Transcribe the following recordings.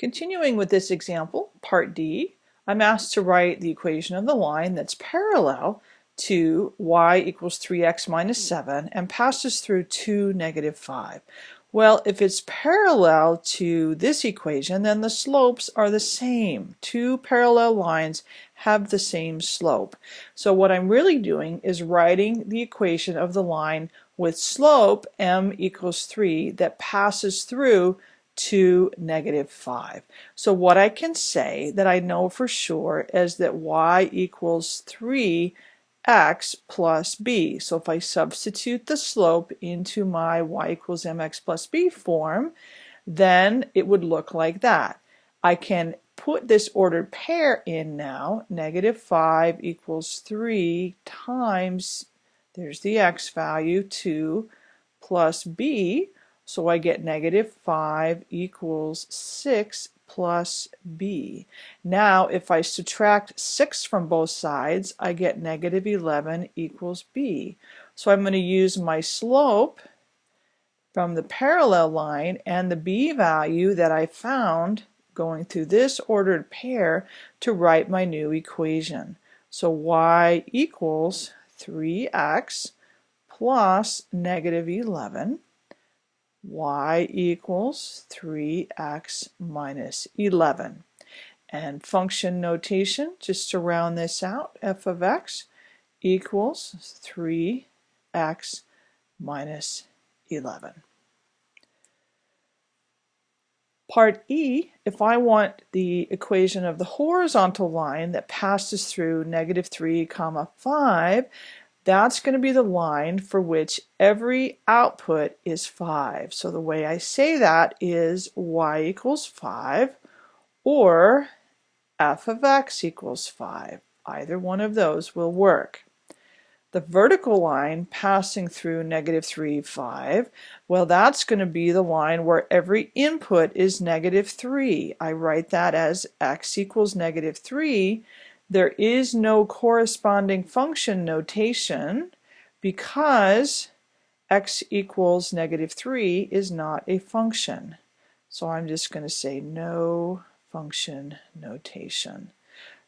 Continuing with this example, part D, I'm asked to write the equation of the line that's parallel to y equals 3x minus 7 and passes through 2, negative 5. Well, if it's parallel to this equation, then the slopes are the same. Two parallel lines have the same slope. So what I'm really doing is writing the equation of the line with slope m equals 3 that passes through to negative 5. So what I can say that I know for sure is that y equals 3 x plus b. So if I substitute the slope into my y equals mx plus b form, then it would look like that. I can put this ordered pair in now. Negative 5 equals 3 times, there's the x value, 2 plus b. So I get negative 5 equals 6 plus b. Now if I subtract 6 from both sides, I get negative 11 equals b. So I'm going to use my slope from the parallel line and the b value that I found going through this ordered pair to write my new equation. So y equals 3x plus negative 11 y equals 3x minus 11. And function notation, just to round this out, f of x equals 3x minus 11. Part E, if I want the equation of the horizontal line that passes through negative 3 comma 5, that's going to be the line for which every output is 5. So the way I say that is y equals 5 or f of x equals 5. Either one of those will work. The vertical line passing through negative 3, 5, well that's going to be the line where every input is negative 3. I write that as x equals negative 3 there is no corresponding function notation because x equals negative 3 is not a function. So I'm just going to say no function notation.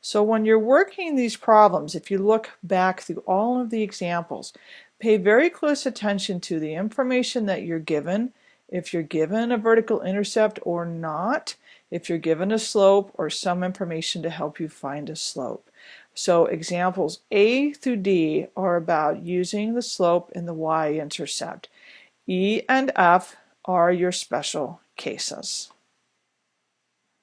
So when you're working these problems, if you look back through all of the examples, pay very close attention to the information that you're given, if you're given a vertical intercept or not, if you're given a slope or some information to help you find a slope. So examples A through D are about using the slope and the y-intercept. E and F are your special cases.